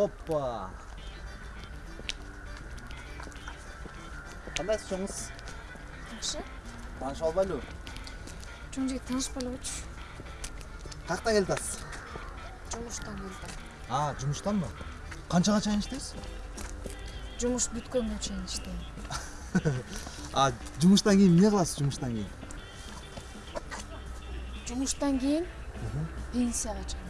Опа! кандайсыз жоңыз жақсы. Таныш алып әлу жоқ жігіт таныспай алып отыршы қаяқтан келіп жатсыз жұмыстан а жұмыстан ба? Чейин чайын жумуш жұмыс чейин чайын а жұмыстан кейін не қыласыз жұмыстан кейін? Жұмыстан кейін пенсияға чыгам